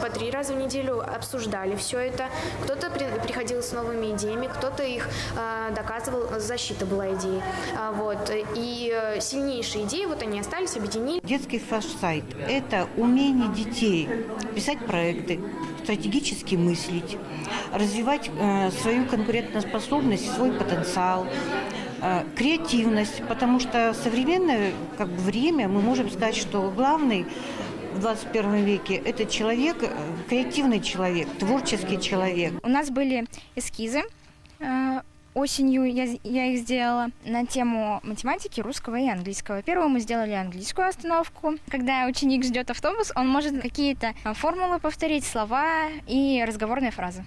По три раза в неделю обсуждали все это. Кто-то при, приходил с новыми идеями, кто-то их э, доказывал, защита была идеей. А, вот. И э, сильнейшие идеи, вот они остались, объединили. Детский фаш-сайт – это умение детей писать проекты, стратегически мыслить, развивать э, свою конкурентоспособность, свой потенциал, э, креативность, потому что современное как бы, время мы можем сказать, что главный в 21 веке это человек, э, креативный человек, творческий человек. У нас были эскизы э, осенью я, я их сделала на тему математики, русского и английского. Первую мы сделали английскую остановку. Когда ученик ждет автобус, он может какие-то формулы повторить, слова и разговорные фразы.